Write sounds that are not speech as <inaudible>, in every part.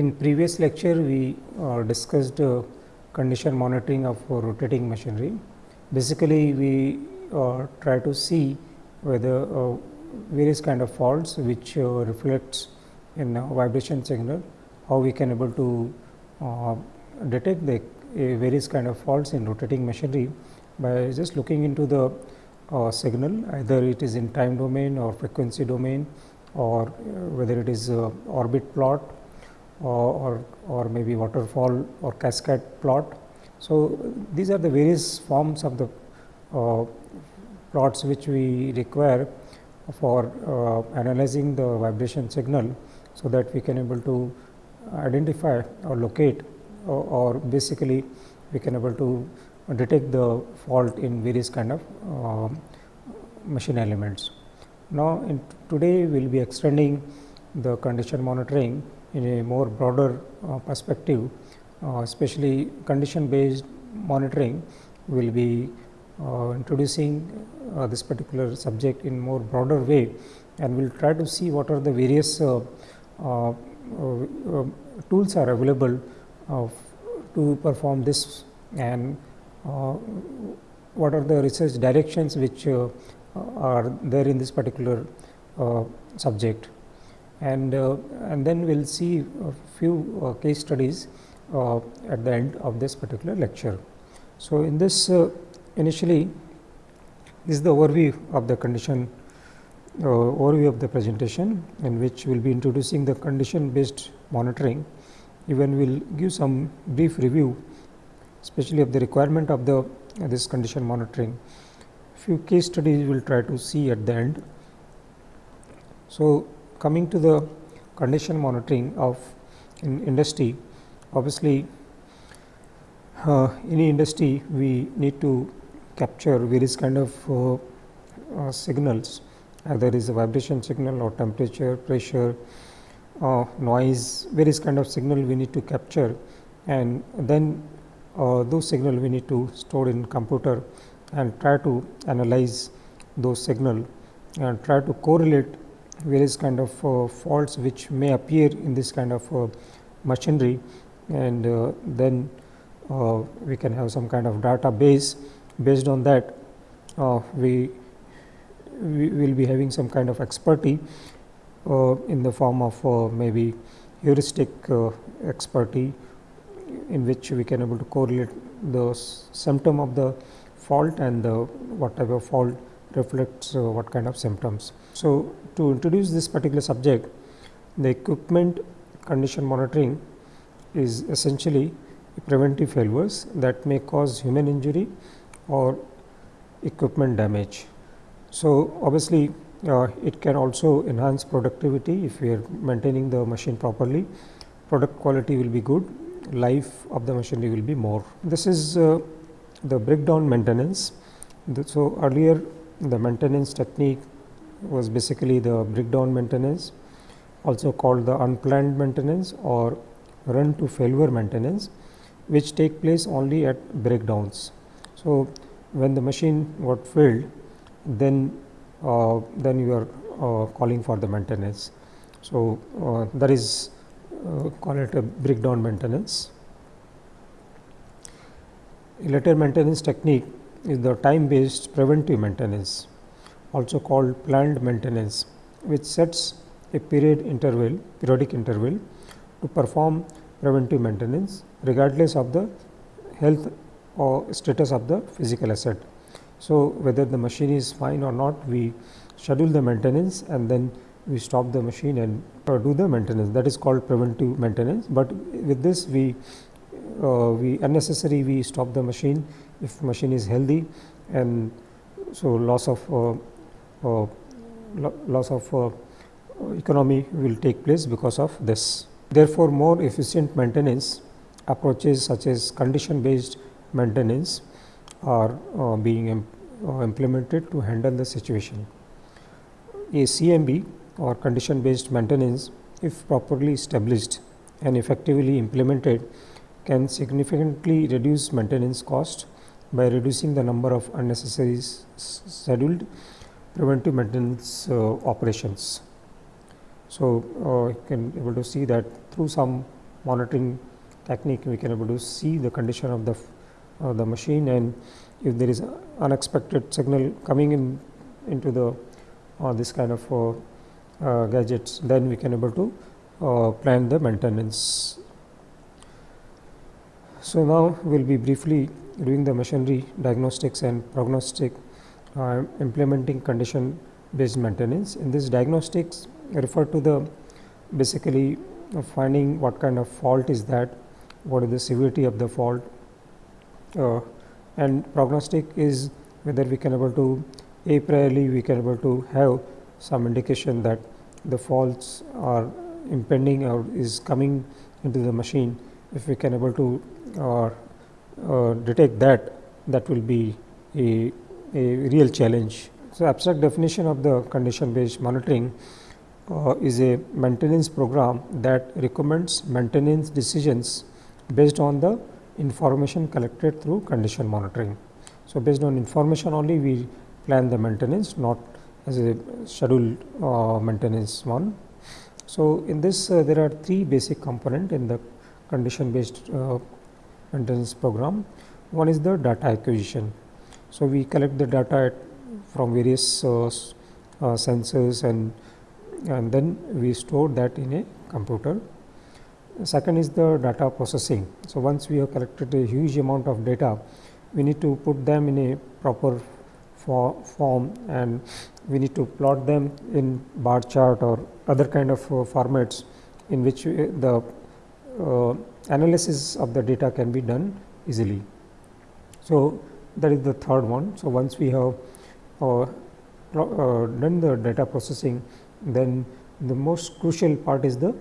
In previous lecture, we uh, discussed uh, condition monitoring of uh, rotating machinery. Basically, we uh, try to see whether uh, various kind of faults which uh, reflects in vibration signal, how we can able to detect the various kind of faults in rotating machinery by just looking into the signal either it is in time domain or frequency domain or whether it is orbit plot or, or maybe waterfall or cascade plot. So, these are the various forms of the uh, plots which we require for uh, analyzing the vibration signal. So, that we can able to identify or locate or, or basically we can able to detect the fault in various kind of uh, machine elements. Now, in today we will be extending the condition monitoring in a more broader uh, perspective, uh, especially condition based monitoring will be uh, introducing uh, this particular subject in more broader way and we will try to see what are the various uh, uh, um, tools are available to perform this and what are the research directions which are there in this particular subject and uh, and then we will see a few uh, case studies uh, at the end of this particular lecture. So, in this initially this is the overview of the condition uh, overview of the presentation in which we will be introducing the condition based monitoring even we will give some brief review especially of the requirement of the uh, this condition monitoring few case studies we will try to see at the end. So, coming to the condition monitoring of in industry obviously uh, any industry we need to capture various kind of uh, uh, signals either is a vibration signal or temperature pressure uh, noise various kind of signal we need to capture. And then uh, those signal we need to store in computer and try to analyze those signal and try to correlate various kind of uh, faults which may appear in this kind of uh, machinery. And uh, then we can have some kind of database. Based on that we we will be having some kind of expertise uh, in the form of uh, maybe heuristic uh, expertise in which we can able to correlate the symptom of the fault and the what type of fault reflects what kind of symptoms. So, to introduce this particular subject, the equipment condition monitoring is essentially preventive failures that may cause human injury or equipment damage. So, obviously, uh, it can also enhance productivity if we are maintaining the machine properly, product quality will be good, life of the machinery will be more. This is uh, the breakdown maintenance. So, earlier the maintenance technique was basically the breakdown maintenance also called the unplanned maintenance or run to failure maintenance which take place only at breakdowns. So, when the machine got failed then uh, then you are uh, calling for the maintenance. So, uh, that is uh, call it a breakdown maintenance. Later maintenance technique is the time based preventive maintenance also called planned maintenance which sets a period interval periodic interval to perform preventive maintenance regardless of the health or status of the physical asset. So, whether the machine is fine or not we schedule the maintenance and then we stop the machine and do the maintenance that is called preventive maintenance, but with this we uh, we unnecessary we stop the machine if machine is healthy and so loss of uh, uh, loss of uh, economy will take place because of this. Therefore, more efficient maintenance approaches such as condition based maintenance are uh, being implemented to handle the situation. A CMB or condition based maintenance if properly established and effectively implemented can significantly reduce maintenance cost by reducing the number of unnecessary scheduled preventive maintenance uh, operations. So, uh, you can able to see that through some monitoring technique we can able to see the condition of the uh, the machine and if there is unexpected signal coming in into the uh, this kind of uh, uh, gadgets then we can able to uh, plan the maintenance. So, now we will be briefly doing the machinery diagnostics and prognostic implementing condition based maintenance. In this diagnostics refer to the basically finding what kind of fault is that, what is the severity of the fault uh, and prognostic is whether we can able to a priori we can able to have some indication that the faults are impending or is coming into the machine. If we can able to uh, uh, detect that, that will be a, a real challenge. So, abstract definition of the condition based monitoring uh, is a maintenance program that recommends maintenance decisions based on the information collected through condition monitoring. So, based on information only we plan the maintenance not as a scheduled uh, maintenance one. So, in this uh, there are three basic component in the condition based maintenance program. One is the data acquisition. So, we collect the data from various uh, uh, sensors and and then we store that in a computer. Second is the data processing. So, once we have collected a huge amount of data, we need to put them in a proper for form and we need to plot them in bar chart or other kind of uh, formats in which uh, the uh, analysis of the data can be done easily. So, that is the third one. So, once we have uh, uh done the data processing, then the most crucial part is the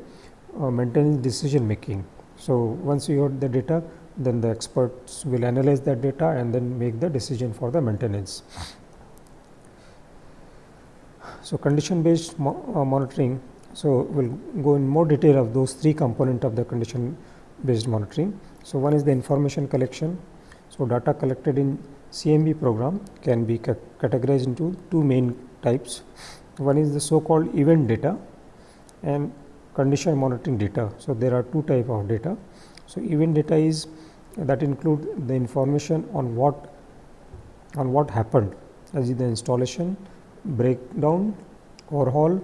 uh, maintenance decision making. So, once you have the data, then the experts will analyze that data and then make the decision for the maintenance. So, condition based mo uh, monitoring. So, we will go in more detail of those three component of the condition based monitoring. So, one is the information collection. So, data collected in CMB program can be ca categorized into two main types. One is the so called event data and condition monitoring data. So, there are two type of data. So, event data is that include the information on what on what happened as the installation, breakdown, overhaul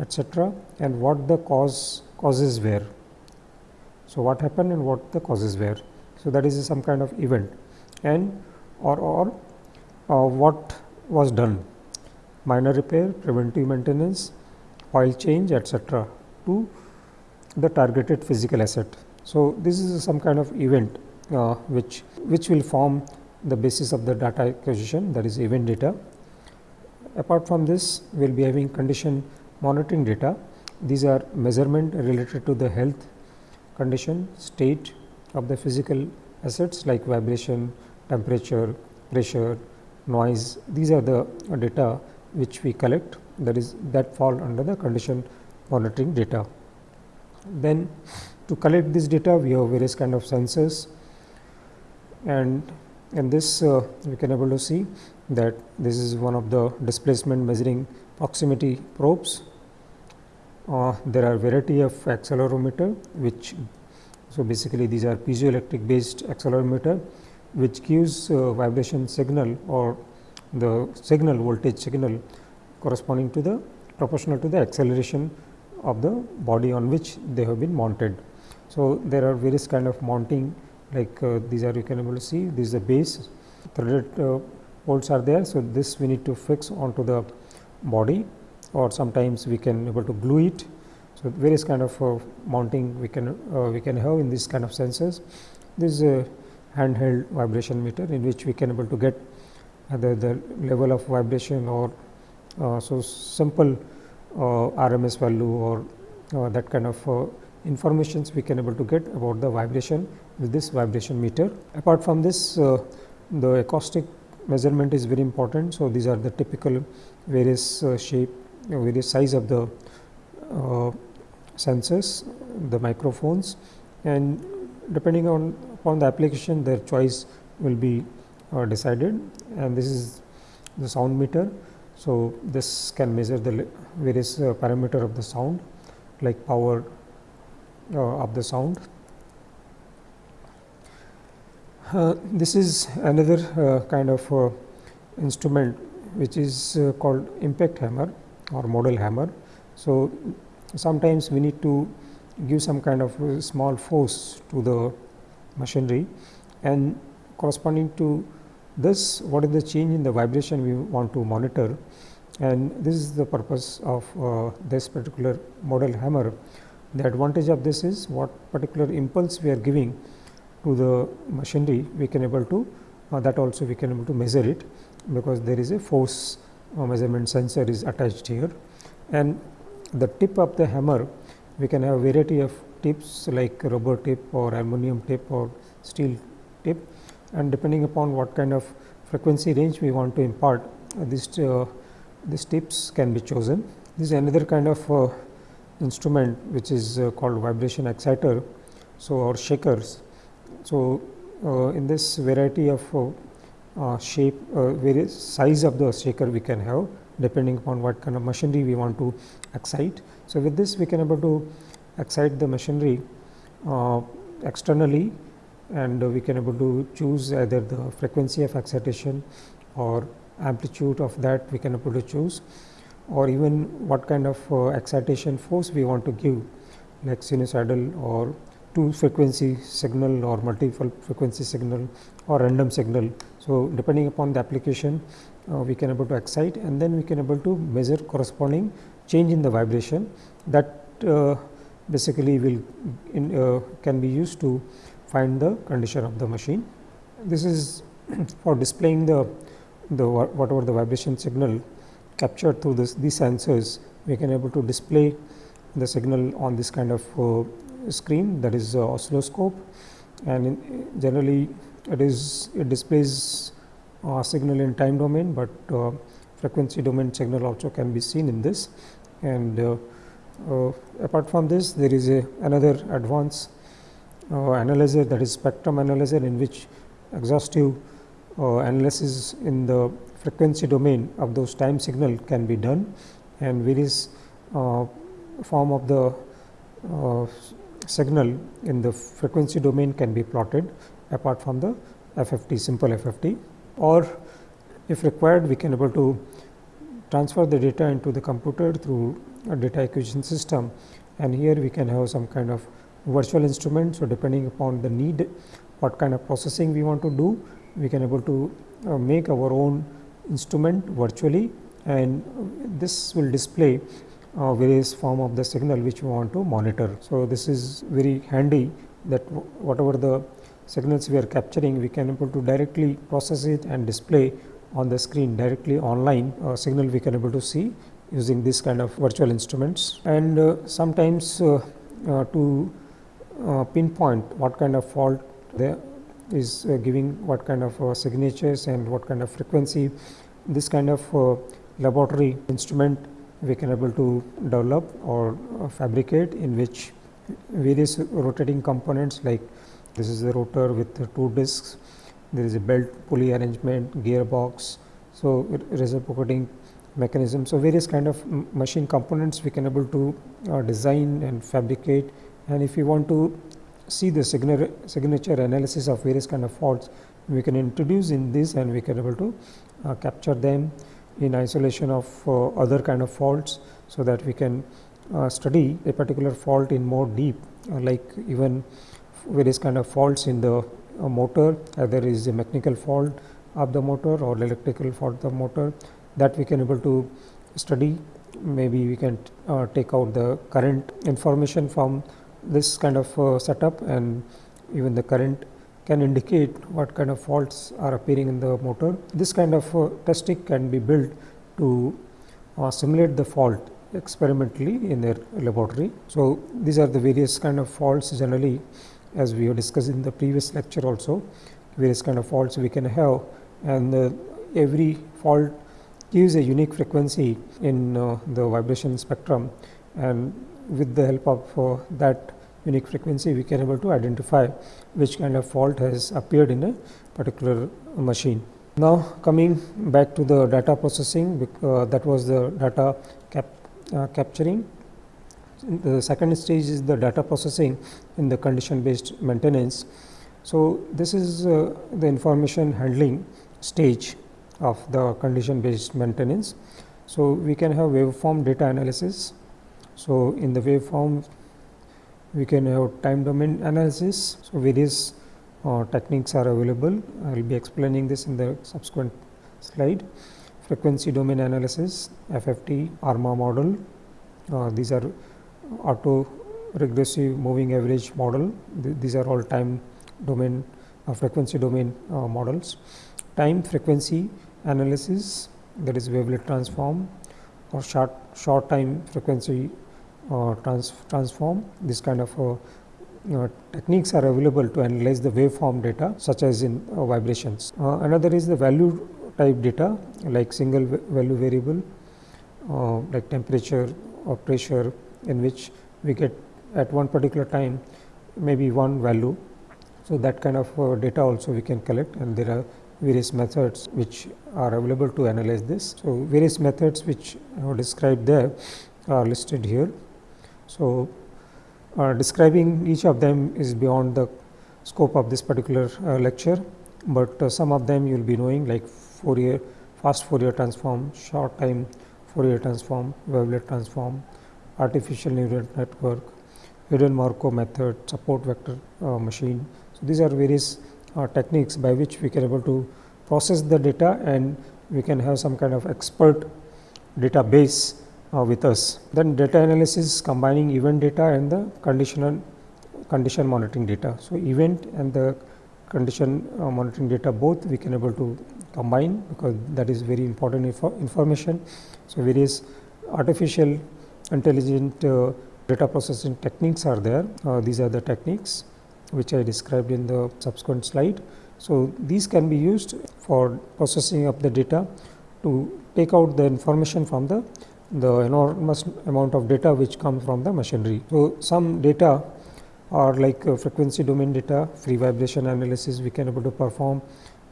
etc., and what the cause causes were. So, what happened and what the causes were. So, that is some kind of event and or, or uh, what was done minor repair, preventive maintenance, oil change etc., to the targeted physical asset. So, this is some kind of event uh, which which will form the basis of the data acquisition that is event data. Apart from this, we will be having condition monitoring data. These are measurement related to the health condition, state of the physical assets like vibration, temperature, pressure, noise. These are the data which we collect that is that fall under the condition monitoring data. Then to collect this data we have various kind of sensors and in this uh, we can able to see that this is one of the displacement measuring proximity probes. Uh, there are variety of accelerometer which so basically these are piezoelectric based accelerometer which gives uh, vibration signal or the signal voltage signal corresponding to the proportional to the acceleration of the body on which they have been mounted. So, there are various kind of mounting like uh, these are you can able to see this is the base threaded uh, bolts are there. So, this we need to fix onto the body or sometimes we can able to glue it. So, various kind of uh, mounting we can uh, we can have in this kind of sensors. This is a handheld vibration meter in which we can able to get either the level of vibration or uh, so simple uh, RMS value or uh, that kind of informations we can able to get about the vibration with this vibration meter. Apart from this, the acoustic measurement is very important. So, these are the typical various shape, various size of the sensors, the microphones and depending on upon the application their choice will be uh, decided and this is the sound meter. So, this can measure the various uh, parameter of the sound like power, uh, of the sound. Uh, this is another uh, kind of instrument which is called impact hammer or modal hammer. So, sometimes we need to give some kind of small force to the machinery. And corresponding to this what is the change in the vibration we want to monitor? And this is the purpose of uh, this particular modal hammer. The advantage of this is what particular impulse we are giving to the machinery we can able to uh, that also we can able to measure it because there is a force uh, measurement sensor is attached here. And the tip of the hammer we can have variety of tips like rubber tip or aluminum tip or steel tip and depending upon what kind of frequency range we want to impart uh, this uh, these tips can be chosen. This is another kind of uh, instrument which is uh, called vibration exciter so or shakers. So, uh, in this variety of uh, shape various size of the shaker we can have depending upon what kind of machinery we want to excite. So, with this we can able to excite the machinery uh, externally and we can able to choose either the frequency of excitation or amplitude of that we can able to choose or even what kind of uh, excitation force we want to give like sinusoidal or two frequency signal or multiple frequency signal or random signal. So, depending upon the application we can able to excite and then we can able to measure corresponding change in the vibration that uh, basically will in, uh, can be used to find the condition of the machine. This is <clears throat> for displaying the, the whatever the vibration signal captured through this these sensors we can able to display the signal on this kind of uh, screen that is uh, oscilloscope and in, generally it is it displays uh, signal in time domain, but uh, frequency domain signal also can be seen in this. And uh, uh, apart from this there is a another advanced uh, analyzer that is spectrum analyzer in which exhaustive uh, analysis in the frequency domain of those time signal can be done. And various form of the signal in the frequency domain can be plotted apart from the FFT simple FFT or if required we can able to transfer the data into the computer through a data acquisition system and here we can have some kind of virtual instrument. So, depending upon the need what kind of processing we want to do we can able to uh, make our own instrument virtually and this will display uh, various form of the signal which we want to monitor. So, this is very handy that whatever the signals we are capturing we can able to directly process it and display on the screen directly online uh, signal we can able to see using this kind of virtual instruments. And uh, sometimes uh, uh to uh, pinpoint what kind of fault there is uh, giving what kind of signatures and what kind of frequency this kind of laboratory instrument we can able to develop or fabricate in which various rotating components like this is the rotor with the two discs there is a belt pulley arrangement, gearbox. So, reciprocating mechanism. So, various kind of machine components we can able to uh, design and fabricate and if you want to see the signature analysis of various kind of faults we can introduce in this and we can able to uh, capture them in isolation of uh, other kind of faults. So, that we can uh, study a particular fault in more deep uh, like even various kind of faults in the a motor either is a mechanical fault of the motor or electrical fault of the motor that we can able to study maybe we can uh, take out the current information from this kind of uh, setup and even the current can indicate what kind of faults are appearing in the motor. This kind of uh, testing can be built to uh, simulate the fault experimentally in their laboratory. So, these are the various kind of faults generally as we have discussed in the previous lecture also various kind of faults we can have and uh, every fault gives a unique frequency in uh, the vibration spectrum and with the help of uh, that unique frequency we can able to identify which kind of fault has appeared in a particular machine. Now, coming back to the data processing uh, that was the data cap, uh, capturing. The second stage is the data processing in the condition based maintenance. So, this is uh, the information handling stage of the condition based maintenance. So, we can have waveform data analysis. So, in the waveform we can have time domain analysis. So, various uh, techniques are available. I will be explaining this in the subsequent slide. Frequency domain analysis, FFT, ARMA model. Uh, these are auto regressive moving average model. Th these are all time domain uh, frequency domain uh, models. Time frequency analysis that is wavelet transform or short short time frequency uh, trans transform. This kind of uh, techniques are available to analyze the waveform data such as in uh, vibrations. Uh, another is the value type data like single value variable like temperature or pressure in which we get at one particular time maybe one value. So, that kind of uh, data also we can collect and there are various methods which are available to analyze this. So, various methods which are described there are listed here. So, uh, describing each of them is beyond the scope of this particular uh, lecture, but uh, some of them you will be knowing like Fourier, fast Fourier transform, short time Fourier transform, wavelet transform, artificial neural network, hidden Markov method, support vector uh, machine. So, these are various uh, techniques by which we can able to process the data and we can have some kind of expert database uh, with us. Then data analysis combining event data and the conditional condition monitoring data. So, event and the condition uh, monitoring data both we can able to combine because that is very important info information. So, various artificial intelligent uh, data processing techniques are there. Uh, these are the techniques which I described in the subsequent slide. So, these can be used for processing of the data to take out the information from the the enormous amount of data which comes from the machinery. So, some data are like uh, frequency domain data, free vibration analysis we can able to perform,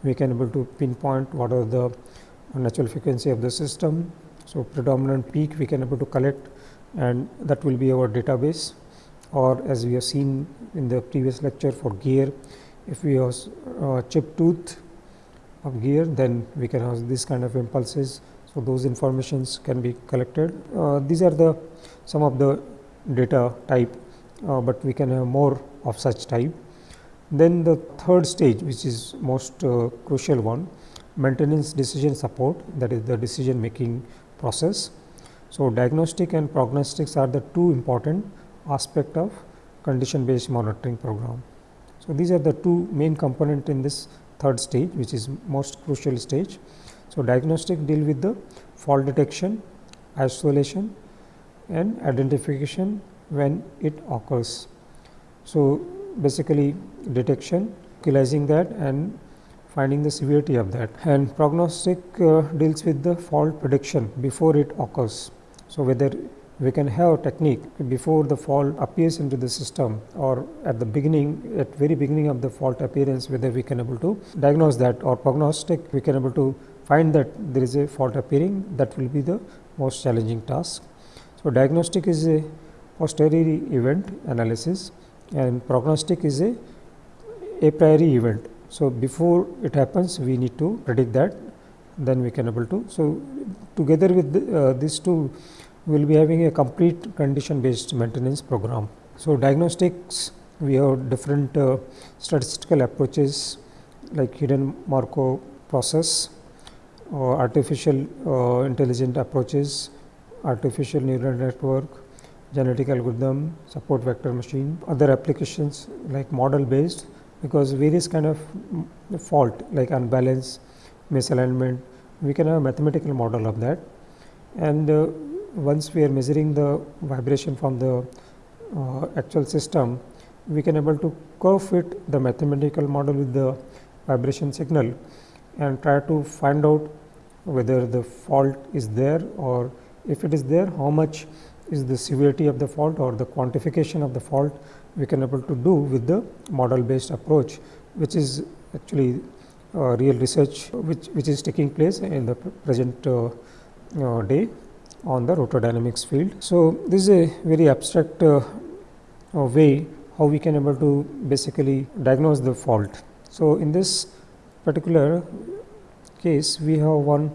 we can able to pinpoint what are the natural frequency of the system. So, predominant peak we can able to collect and that will be our database or as we have seen in the previous lecture for gear, if we have uh, chip tooth of gear then we can have this kind of impulses so, those informations can be collected. Uh, these are the some of the data type, uh, but we can have more of such type. Then the third stage which is most uh, crucial one maintenance decision support that is the decision making process. So, diagnostic and prognostics are the two important aspect of condition based monitoring program. So, these are the two main component in this third stage which is most crucial stage. So, diagnostic deal with the fault detection, isolation and identification when it occurs. So, basically detection, localizing that and finding the severity of that and prognostic uh, deals with the fault prediction before it occurs. So, whether we can have a technique before the fault appears into the system or at the beginning at very beginning of the fault appearance whether we can able to diagnose that or prognostic we can able to find that there is a fault appearing that will be the most challenging task. So, diagnostic is a posteriori event analysis and prognostic is a a priori event. So, before it happens we need to predict that then we can able to. So, together with the, uh, these two we will be having a complete condition based maintenance program. So, diagnostics we have different uh, statistical approaches like hidden Markov process or artificial uh, intelligent approaches, artificial neural network, genetic algorithm, support vector machine, other applications like model based because various kind of fault like unbalance, misalignment, we can have a mathematical model of that. And uh, once we are measuring the vibration from the uh, actual system, we can able to curve fit the mathematical model with the vibration signal and try to find out whether the fault is there or if it is there how much is the severity of the fault or the quantification of the fault we can able to do with the model based approach which is actually uh, real research which, which is taking place in the present uh, uh, day on the rotor dynamics field. So, this is a very abstract uh, uh, way how we can able to basically diagnose the fault. So, in this particular case we have one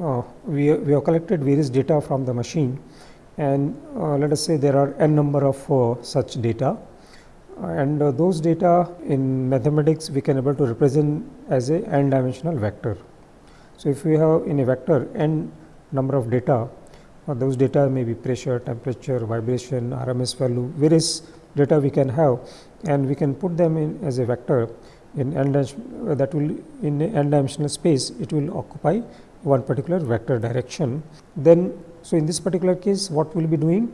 uh, we, we have collected various data from the machine and uh, let us say there are n number of uh, such data and uh, those data in mathematics we can able to represent as a n dimensional vector. So, if we have in a vector n number of data uh, those data may be pressure, temperature, vibration, RMS value, various data we can have and we can put them in as a vector in n uh, that will in n dimensional space it will occupy one particular vector direction. Then, so in this particular case what we will be doing?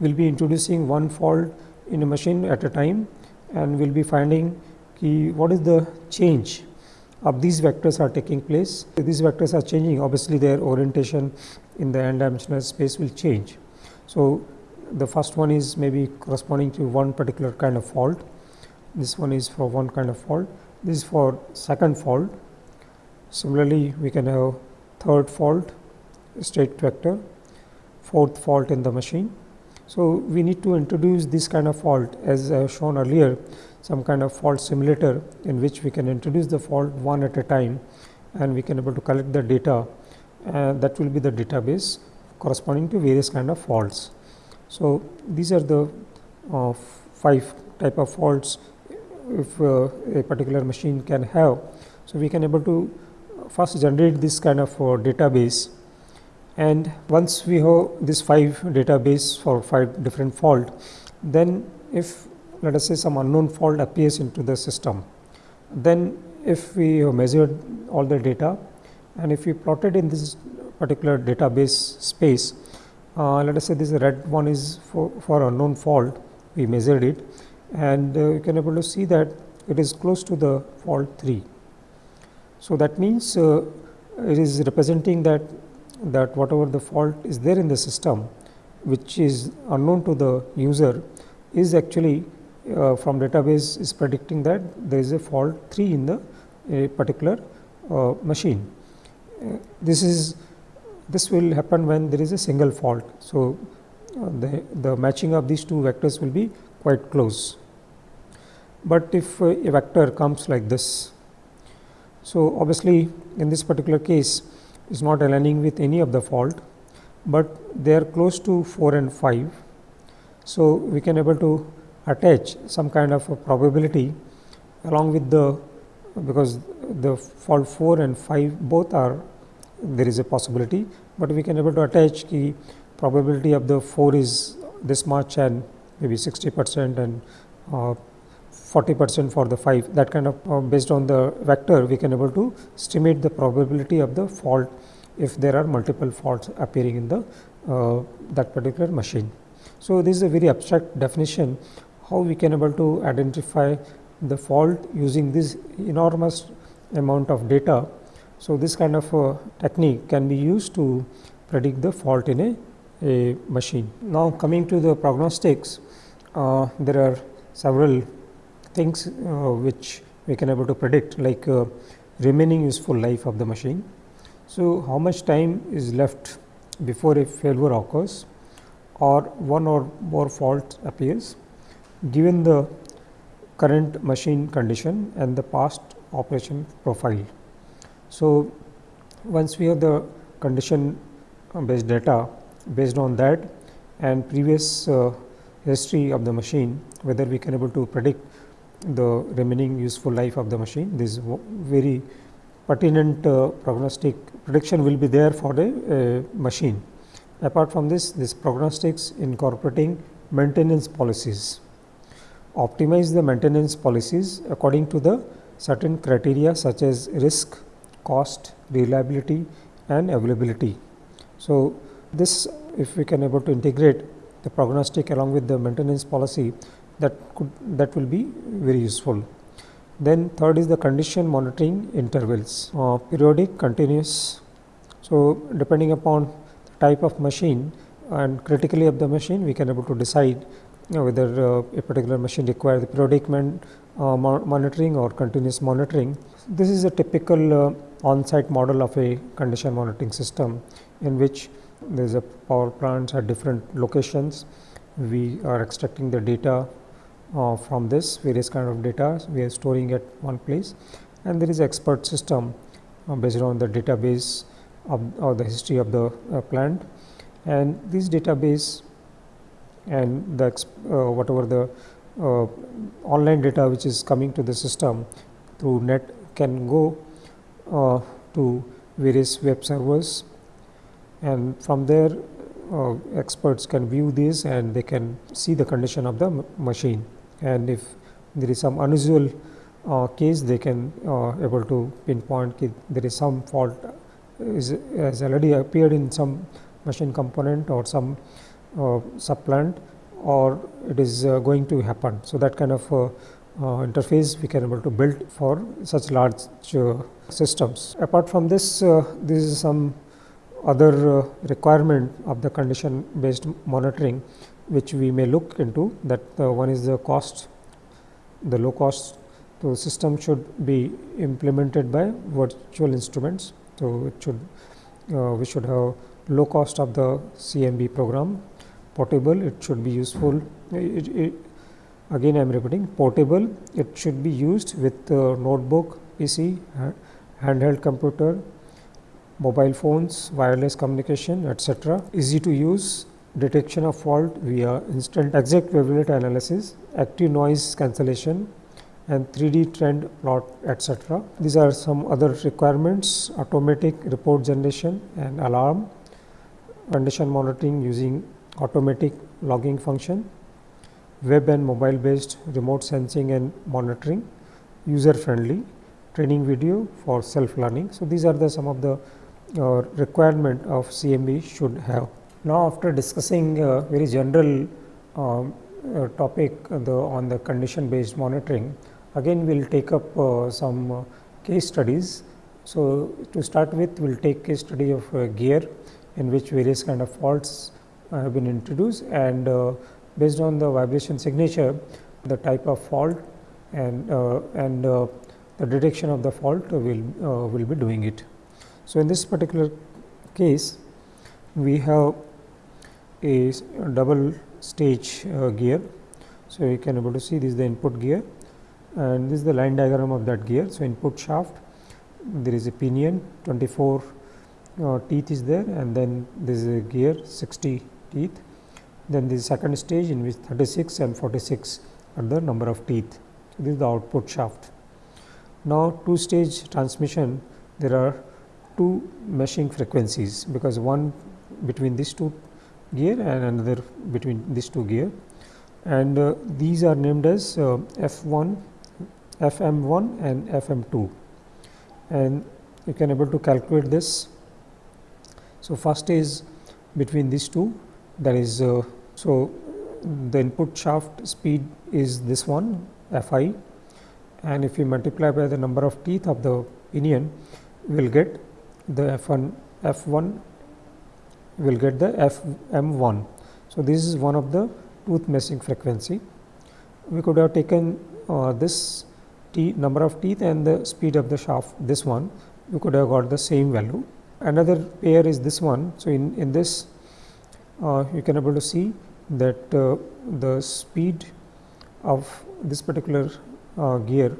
We will be introducing one fault in a machine at a time and we will be finding what is the change of these vectors are taking place. These vectors are changing obviously their orientation in the n dimensional space will change. So, the first one is maybe corresponding to one particular kind of fault, this one is for one kind of fault, this is for second fault. Similarly, we can have third fault state vector, fourth fault in the machine. So, we need to introduce this kind of fault as I have shown earlier some kind of fault simulator in which we can introduce the fault one at a time and we can able to collect the data uh, that will be the database corresponding to various kind of faults. So, these are the uh, five type of faults if uh, a particular machine can have. So, we can able to first generate this kind of uh, database and once we have this five database for five different fault, then if let us say some unknown fault appears into the system, then if we have measured all the data and if we plotted in this particular database space, uh, let us say this red one is for, for unknown fault, we measured it and uh, you can able to see that it is close to the fault 3. So, that means uh, it is representing that that whatever the fault is there in the system which is unknown to the user is actually uh, from database is predicting that there is a fault 3 in the a particular uh, machine. Uh, this is this will happen when there is a single fault. So, uh, the, the matching of these two vectors will be quite close. But if uh, a vector comes like this, so obviously in this particular case is not aligning with any of the fault, but they are close to 4 and 5. So, we can able to attach some kind of a probability along with the because the fault 4 and 5 both are there is a possibility, but we can able to attach the probability of the 4 is this much and maybe 60 percent and uh, 40 percent for the 5 that kind of uh, based on the vector we can able to estimate the probability of the fault if there are multiple faults appearing in the uh, that particular machine. So, this is a very abstract definition how we can able to identify the fault using this enormous amount of data. So, this kind of uh, technique can be used to predict the fault in a, a machine. Now, coming to the prognostics, uh, there are several things uh, which we can able to predict like uh, remaining useful life of the machine. So, how much time is left before a failure occurs or one or more fault appears given the current machine condition and the past operation profile. So, once we have the condition based data based on that and previous uh, history of the machine whether we can able to predict the remaining useful life of the machine. This very pertinent uh, prognostic prediction will be there for the a machine. Apart from this, this prognostics incorporating maintenance policies, optimize the maintenance policies according to the certain criteria such as risk, cost, reliability and availability. So, this if we can able to integrate the prognostic along with the maintenance policy that could that will be very useful. Then third is the condition monitoring intervals, uh, periodic, continuous. So, depending upon the type of machine and critically of the machine, we can able to decide you know, whether uh, a particular machine requires the periodic man, uh, monitoring or continuous monitoring. This is a typical uh, on-site model of a condition monitoring system in which there is a power plants at different locations. We are extracting the data uh, from this various kind of data we are storing at one place and there is expert system uh, based on the database of or the history of the uh, plant and this database and the uh, whatever the uh, online data which is coming to the system through net can go uh, to various web servers. And from there uh, experts can view this and they can see the condition of the machine. And if there is some unusual uh, case they can uh, able to pinpoint that there is some fault is has already appeared in some machine component or some uh, subplant or it is uh, going to happen. So, that kind of uh, interface we can able to build for such large systems. Apart from this, this is some other requirement of the condition based monitoring which we may look into that one is the cost, the low cost so, system should be implemented by virtual instruments. So, it should uh, we should have low cost of the CMB program portable it should be useful it, it, again I am repeating portable it should be used with uh, notebook PC handheld computer mobile phones wireless communication etc easy to use detection of fault via instant exact wavelet analysis active noise cancellation and 3D trend plot etc. These are some other requirements automatic report generation and alarm condition monitoring using automatic logging function, web and mobile based remote sensing and monitoring, user friendly training video for self learning. So, these are the some of the uh, requirement of CMB should have. Now, after discussing uh, very general um, uh, topic the, on the condition based monitoring, again we will take up uh, some uh, case studies. So, to start with we will take case study of uh, gear in which various kind of faults have been introduced and uh, based on the vibration signature the type of fault and uh, and uh, the detection of the fault will will be doing it. So, in this particular case we have a double stage uh, gear. So, you can able to see this is the input gear and this is the line diagram of that gear. So, input shaft there is a pinion 24 uh, teeth is there and then this is a gear 60 teeth. Then the second stage in which 36 and 46 are the number of teeth. So, this is the output shaft. Now, two stage transmission there are two meshing frequencies because one between these two gear and another between these two gear and uh, these are named as uh, F1, FM1 and FM2 and you can able to calculate this. So, first is between these two that is uh, so the input shaft speed is this one f i and if we multiply by the number of teeth of the pinion we will get the f 1 f 1 we will get the f m 1. So, this is one of the tooth meshing frequency. We could have taken uh, this t number of teeth and the speed of the shaft this one we could have got the same value. Another pair is this one. So, in, in this uh, you can able to see that uh, the speed of this particular uh, gear.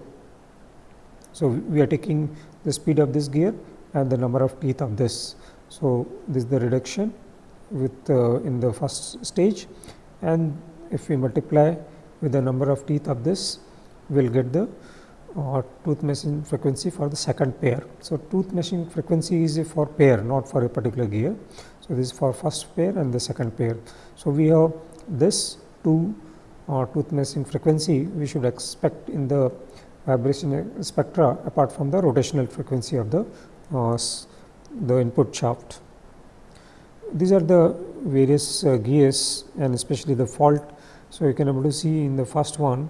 So, we are taking the speed of this gear and the number of teeth of this. So, this is the reduction with uh, in the first stage and if we multiply with the number of teeth of this we will get the uh, tooth meshing frequency for the second pair. So, tooth meshing frequency is for pair not for a particular gear. So, this is for first pair and the second pair. So, we have this two uh, tooth meshing frequency we should expect in the vibration spectra apart from the rotational frequency of the uh, the input shaft. These are the various uh, gears and especially the fault. So, you can able to see in the first one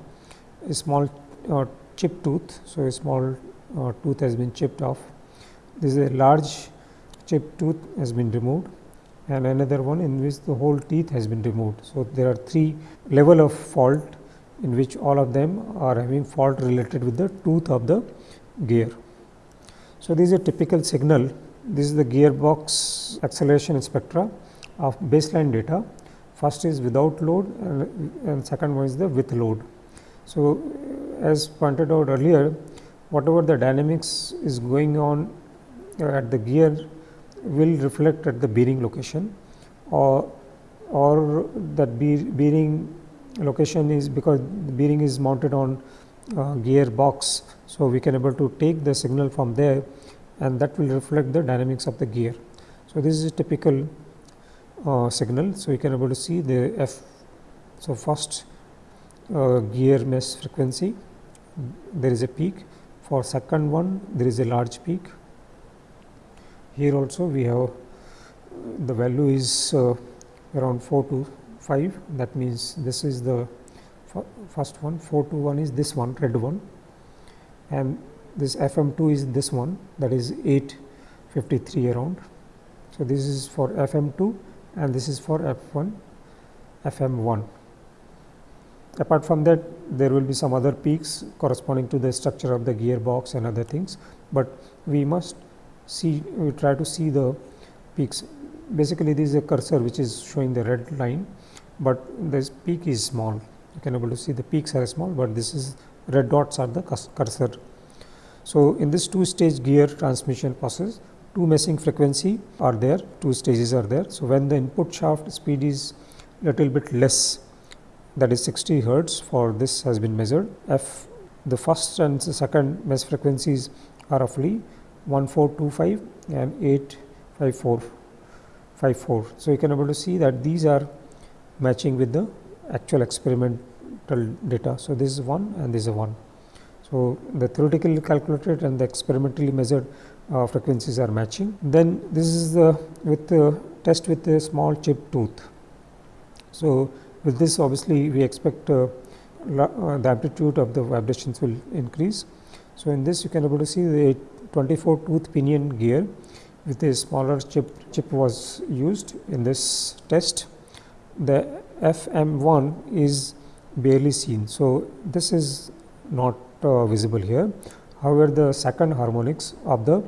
a small uh, chip tooth. So, a small uh, tooth has been chipped off. This is a large chip tooth has been removed and another one in which the whole teeth has been removed. So, there are three level of fault in which all of them are having fault related with the tooth of the gear. So, this is a typical signal this is the gearbox acceleration spectra of baseline data. First is without load and, and second one is the with load. So, as pointed out earlier, whatever the dynamics is going on at the gear will reflect at the bearing location or or that bearing location is because the bearing is mounted on uh, gear box. So, we can able to take the signal from there and that will reflect the dynamics of the gear. So, this is a typical uh, signal. So, you can able to see the F. So, first uh, gear mesh frequency there is a peak for second one there is a large peak. Here also we have the value is uh, around 4 to 5 that means this is the first one. 4 to 1 is this one red one. And this FM2 is this one. That is 853 around. So, this is for FM2 and this is for F1 FM1. Apart from that there will be some other peaks corresponding to the structure of the gearbox and other things, but we must see we try to see the peaks. Basically this is a cursor which is showing the red line, but this peak is small you can able to see the peaks are small, but this is red dots are the cursor so, in this two stage gear transmission process two meshing frequency are there two stages are there. So, when the input shaft speed is little bit less that is 60 hertz for this has been measured f the first and the second mesh frequencies are roughly 1425 and 85454. So, you can able to see that these are matching with the actual experimental data. So, this is one and this is one. So, the theoretically calculated and the experimentally measured uh, frequencies are matching. Then this is the with the test with a small chip tooth. So, with this obviously we expect uh, uh, the amplitude of the vibrations will increase. So, in this you can able to see the 24 tooth pinion gear with a smaller chip chip was used in this test. The FM1 is barely seen. So, this is not uh, visible here. However, the second harmonics of the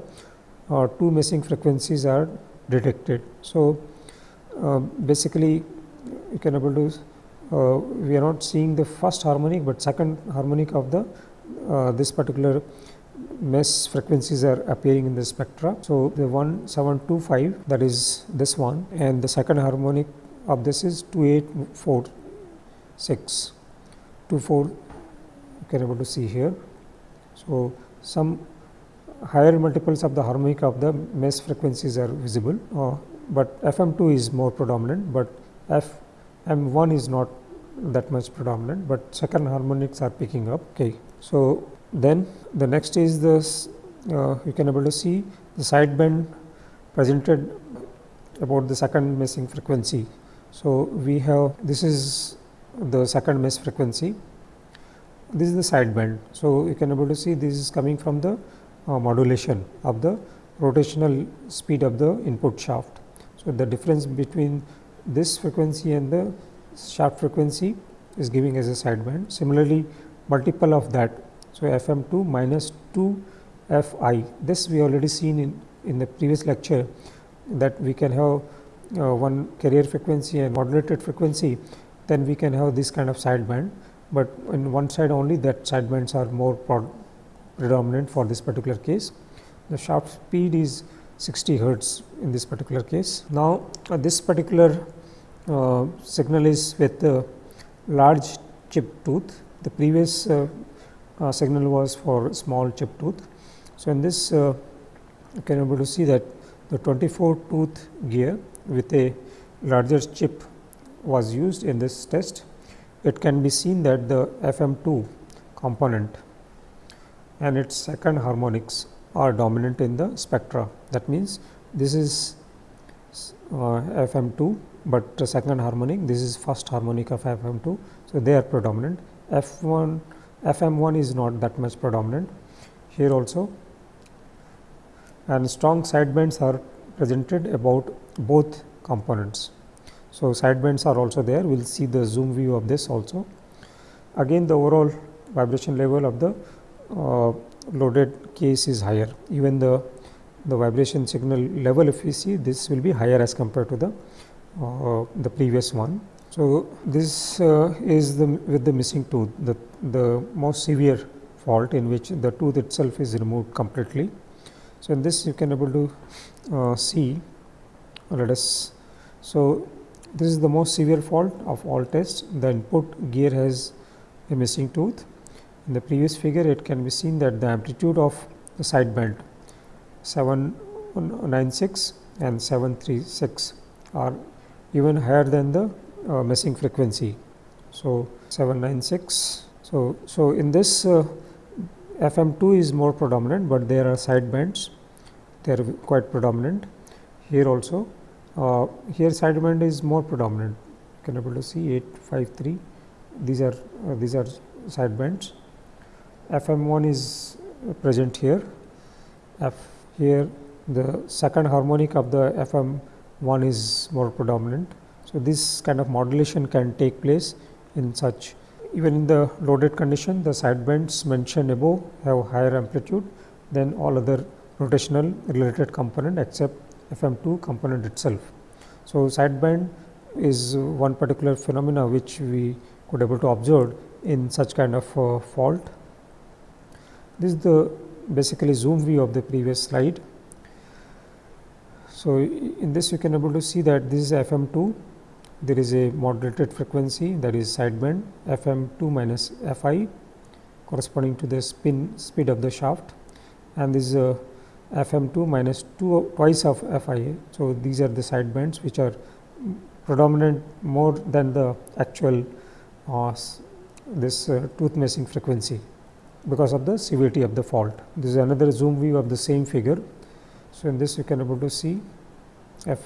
uh, two meshing frequencies are detected. So, uh, basically you can able to uh, we are not seeing the first harmonic, but second harmonic of the uh, this particular mesh frequencies are appearing in the spectra. So, the 1725 that is this one and the second harmonic of this is 2846 24 you can able to see here. So, some higher multiples of the harmonic of the mesh frequencies are visible, uh, but FM2 is more predominant, but FM1 is not that much predominant, but second harmonics are picking up. Okay. So, then the next is this uh, you can able to see the sideband presented about the second meshing frequency. So, we have this is the second mesh frequency this is the sideband. So, you can able to see this is coming from the uh, modulation of the rotational speed of the input shaft. So, the difference between this frequency and the shaft frequency is giving as a sideband. Similarly, multiple of that. So, FM2 minus 2 Fi this we already seen in, in the previous lecture that we can have uh, one carrier frequency and modulated frequency then we can have this kind of sideband but in one side only that sidebands are more predominant for this particular case. The shaft speed is 60 hertz in this particular case. Now, uh, this particular uh, signal is with the large chip tooth. The previous uh, signal was for small chip tooth. So, in this uh, you can able to see that the 24 tooth gear with a larger chip was used in this test it can be seen that the FM2 component and its second harmonics are dominant in the spectra. That means, this is uh, FM2, but second harmonic this is first harmonic of FM2. So, they are predominant F1 FM1 is not that much predominant here also and strong side sidebands are presented about both components. So, side sidebands are also there, we will see the zoom view of this also. Again the overall vibration level of the uh, loaded case is higher, even the the vibration signal level if we see this will be higher as compared to the uh, the previous one. So, this uh, is the with the missing tooth the, the most severe fault in which the tooth itself is removed completely. So, in this you can able to uh, see let us. So, this is the most severe fault of all tests the input gear has a missing tooth. In the previous figure it can be seen that the amplitude of the side band 796 and 736 are even higher than the uh, meshing frequency. So, 796. So, so in this uh, FM2 is more predominant, but there are side bands they are quite predominant here also. Uh, here side band is more predominant you can able to see 853 these are uh, these are side bands. FM1 is present here F here the second harmonic of the FM1 is more predominant. So, this kind of modulation can take place in such even in the loaded condition the side bands mentioned above have higher amplitude than all other rotational related component except FM2 component itself. So, side band is one particular phenomena which we could able to observe in such kind of uh, fault. This is the basically zoom view of the previous slide. So, in this you can able to see that this is FM 2, there is a modulated frequency that is sideband FM 2 minus Fi corresponding to the spin speed of the shaft and this is a FM 2 minus 2 twice of Fi. So, these are the side bands which are predominant more than the actual uh, this uh, tooth meshing frequency because of the severity of the fault. This is another zoom view of the same figure. So, in this you can able to see f.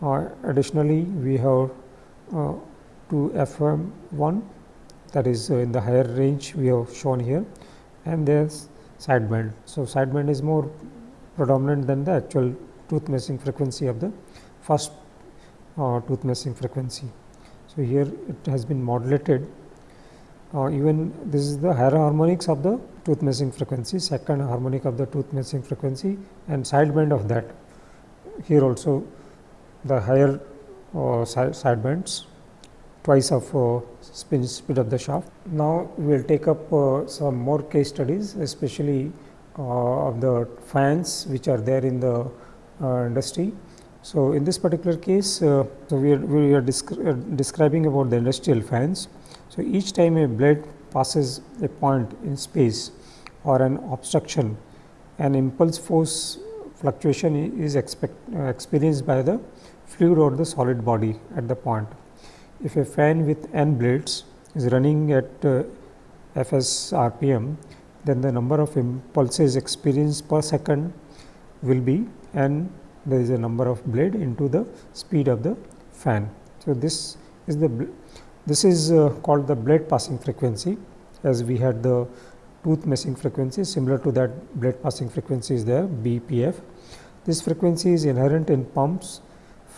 Uh, additionally, we have uh, two FM 1 that is uh, in the higher range we have shown here and there is sideband. So, sideband is more predominant than the actual tooth meshing frequency of the first uh, tooth meshing frequency. So, here it has been modulated uh, even this is the higher harmonics of the tooth meshing frequency, second harmonic of the tooth meshing frequency and sideband of that. Here also the higher uh, side, sidebands twice of uh, spin speed of the shaft. Now, we will take up uh, some more case studies especially uh, of the fans which are there in the uh, industry. So, in this particular case, uh, so we are, we are descri describing about the industrial fans. So, each time a blade passes a point in space or an obstruction, an impulse force fluctuation is expect, experienced by the fluid or the solid body at the point. If a fan with n blades is running at uh, Fs rpm, then the number of impulses experienced per second will be n there is a number of blade into the speed of the fan. So, this is the this is uh, called the blade passing frequency as we had the tooth meshing frequency similar to that blade passing frequency is there BPF. This frequency is inherent in pumps,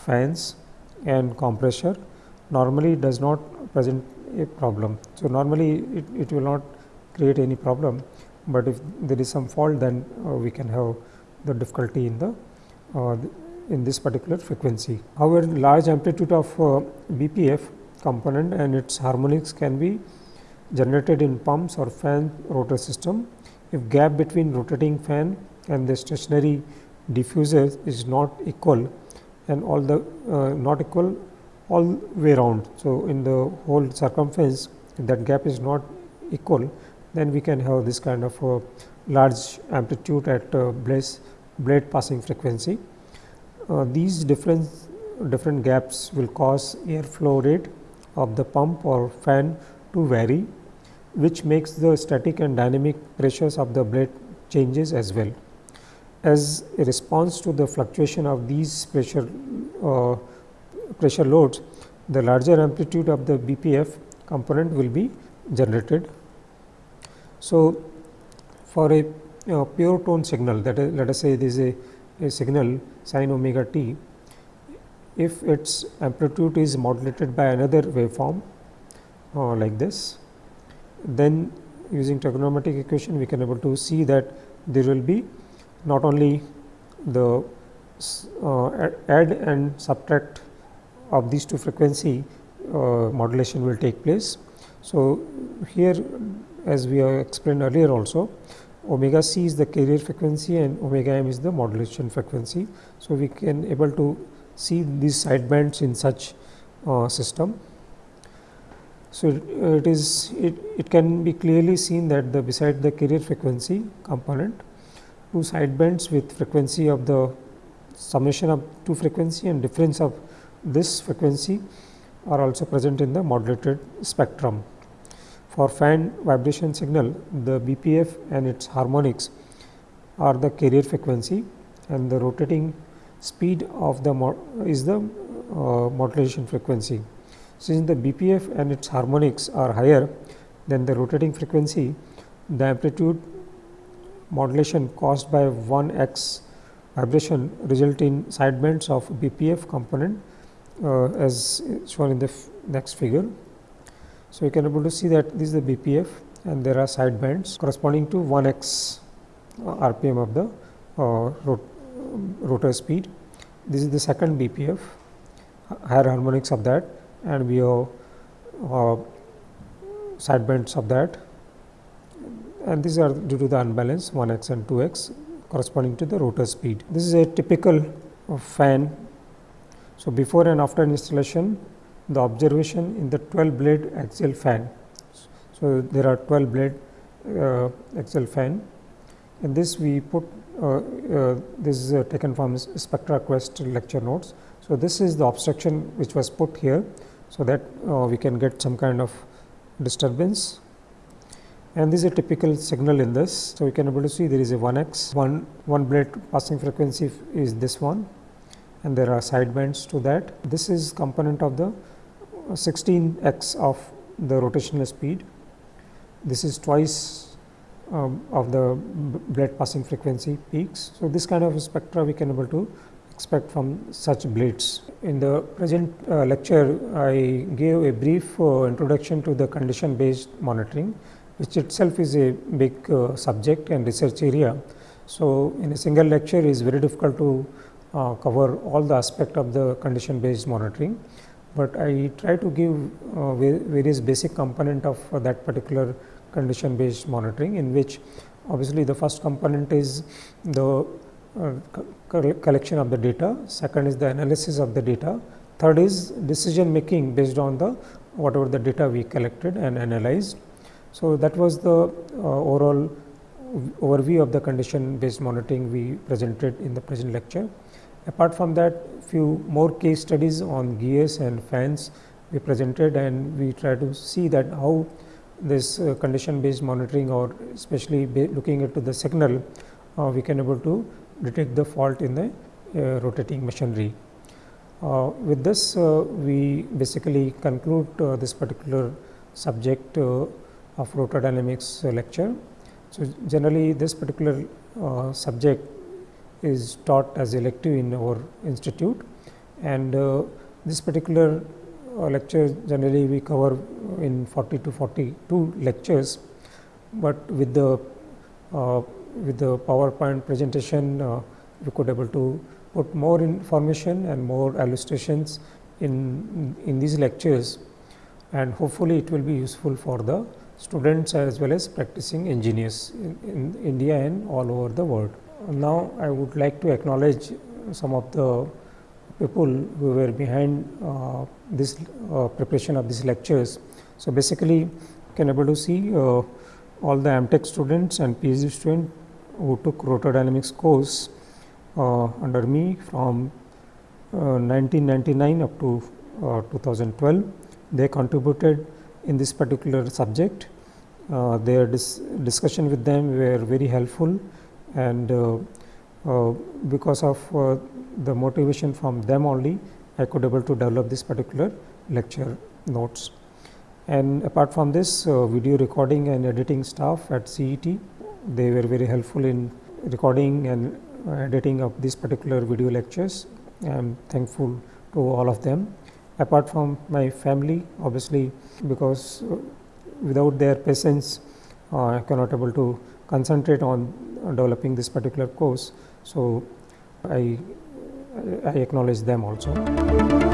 fans and compressor normally does not present a problem. So, normally it, it will not create any problem, but if there is some fault then uh, we can have the difficulty in the uh, in this particular frequency. However, large amplitude of uh, BPF component and its harmonics can be generated in pumps or fan rotor system. If gap between rotating fan and the stationary diffuser is not equal and all the uh, not equal all way round. So, in the whole circumference that gap is not equal then we can have this kind of large amplitude at uh, blade, blade passing frequency. Uh, these different different gaps will cause air flow rate of the pump or fan to vary which makes the static and dynamic pressures of the blade changes as well. As a response to the fluctuation of these pressure uh, pressure loads, the larger amplitude of the BPF component will be generated. So, for a uh, pure tone signal that is let us say this is a, a signal sin omega t if its amplitude is modulated by another waveform uh, like this, then using trigonometric equation we can able to see that there will be not only the uh, add and subtract of these two frequency uh, modulation will take place. So, here as we have explained earlier also omega c is the carrier frequency and omega m is the modulation frequency. So, we can able to see these side bands in such uh, system. So, it is it, it can be clearly seen that the beside the carrier frequency component two side bands with frequency of the summation of two frequency and difference of this frequency are also present in the modulated spectrum. For fan vibration signal, the BPF and its harmonics are the carrier frequency and the rotating speed of the is the uh, modulation frequency. Since the BPF and its harmonics are higher than the rotating frequency, the amplitude modulation caused by 1 x vibration result in sidebands of BPF component uh, as shown in the next figure. So, you can able to see that this is the BPF and there are side bands corresponding to 1 x uh, RPM of the uh, rot rotor speed. This is the second BPF higher harmonics of that and we have uh, side bands of that and these are due to the unbalance 1 x and 2 x corresponding to the rotor speed. This is a typical fan. So, before and after installation the observation in the 12 blade axial fan. So, there are 12 blade uh, axial fan and this we put uh, uh, this is uh, taken from SpectraQuest lecture notes. So, this is the obstruction which was put here. So, that uh, we can get some kind of disturbance and this is a typical signal in this. So, we can able to see there is a 1 x one one blade passing frequency is this one and there are side bands to that. This is component of the 16 x of the rotational speed. This is twice um, of the blade passing frequency peaks. So, this kind of spectra we can able to expect from such blades. In the present uh, lecture, I gave a brief uh, introduction to the condition based monitoring, which itself is a big uh, subject and research area. So, in a single lecture it is very difficult to uh, cover all the aspect of the condition based monitoring but I try to give uh, various basic component of uh, that particular condition based monitoring in which obviously the first component is the uh, collection of the data, second is the analysis of the data, third is decision making based on the whatever the data we collected and analyzed. So, that was the uh, overall overview of the condition based monitoring we presented in the present lecture. Apart from that few more case studies on gears and fans we presented and we try to see that how this uh, condition based monitoring or especially looking into the signal uh, we can able to detect the fault in the uh, rotating machinery. Uh, with this uh, we basically conclude this particular subject of rotor dynamics lecture. So, generally this particular subject is taught as elective in our institute. And uh, this particular uh, lecture generally we cover in 40 to 42 lectures, but with the uh, with the PowerPoint presentation uh, we could able to put more information and more illustrations in in these lectures. And hopefully it will be useful for the students as well as practicing engineers in, in India and all over the world. Now, I would like to acknowledge some of the people who were behind uh, this uh, preparation of these lectures. So, basically you can able to see uh, all the MTech students and PhD students who took rotor dynamics course uh, under me from 1999 uh, up to uh, 2012. They contributed in this particular subject. their dis discussion with them were very helpful and uh, uh, because of uh, the motivation from them only I could able to develop this particular lecture notes. And apart from this video recording and editing staff at CET, they were very helpful in recording and editing of these particular video lectures. I am thankful to all of them. Apart from my family, obviously, because without their patience, uh, I cannot able to concentrate on developing this particular course. So, I, I acknowledge them also.